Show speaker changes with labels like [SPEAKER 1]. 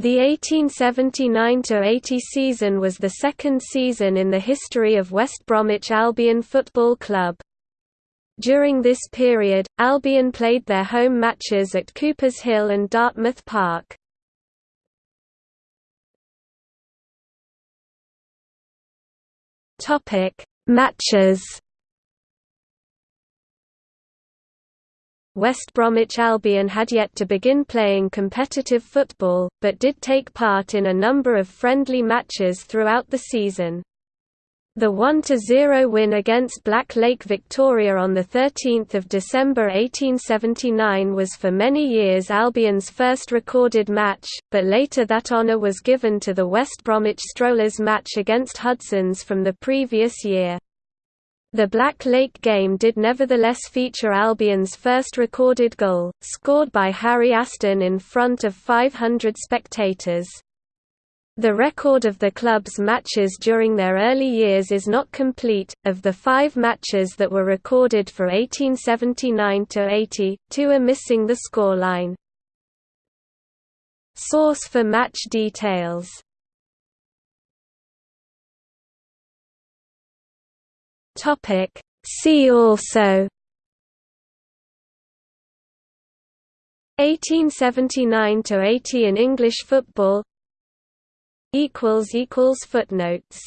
[SPEAKER 1] The 1879–80 season was the second season in the history of West Bromwich Albion Football Club. During this period, Albion played their home matches at Coopers Hill and Dartmouth Park. Matches West Bromwich Albion had yet to begin playing competitive football, but did take part in a number of friendly matches throughout the season. The 1–0 win against Black Lake Victoria on 13 December 1879 was for many years Albion's first recorded match, but later that honour was given to the West Bromwich Strollers match against Hudson's from the previous year. The Black Lake game did nevertheless feature Albion's first recorded goal, scored by Harry Aston in front of 500 spectators. The record of the club's matches during their early years is not complete. Of the five matches that were recorded for 1879 80, two are missing the scoreline. Source for match details Topic. See also. 1879 to 80 in English football. Equals equals footnotes